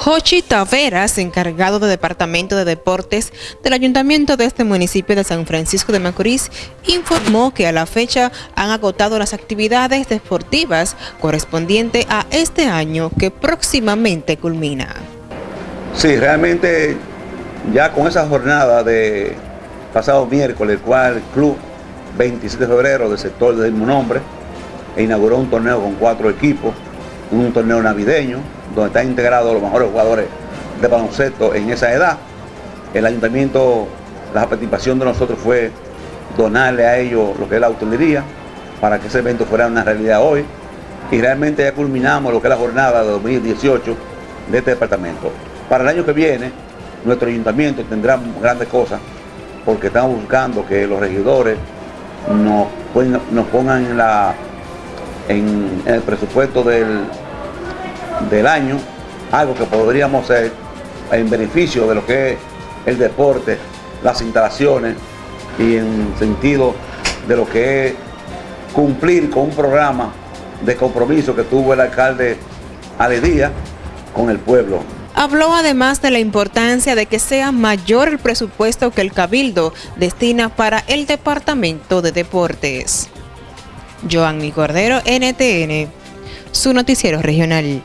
Jochi Taveras, encargado del Departamento de Deportes del Ayuntamiento de este municipio de San Francisco de Macorís, informó que a la fecha han agotado las actividades deportivas correspondientes a este año que próximamente culmina. Sí, realmente ya con esa jornada de pasado miércoles, el cual el club 27 de febrero del sector del mismo nombre inauguró un torneo con cuatro equipos, un torneo navideño, donde están integrados los mejores jugadores de baloncesto en esa edad. El ayuntamiento, la participación de nosotros fue donarle a ellos lo que es la hotelería para que ese evento fuera una realidad hoy. Y realmente ya culminamos lo que es la jornada de 2018 de este departamento. Para el año que viene, nuestro ayuntamiento tendrá grandes cosas porque estamos buscando que los regidores nos, nos pongan la, en el presupuesto del, del año, algo que podríamos hacer en beneficio de lo que es el deporte, las instalaciones y en sentido de lo que es cumplir con un programa de compromiso que tuvo el alcalde Aledía con el pueblo. Habló además de la importancia de que sea mayor el presupuesto que el Cabildo destina para el Departamento de Deportes. Joanny Cordero, NTN, su noticiero regional.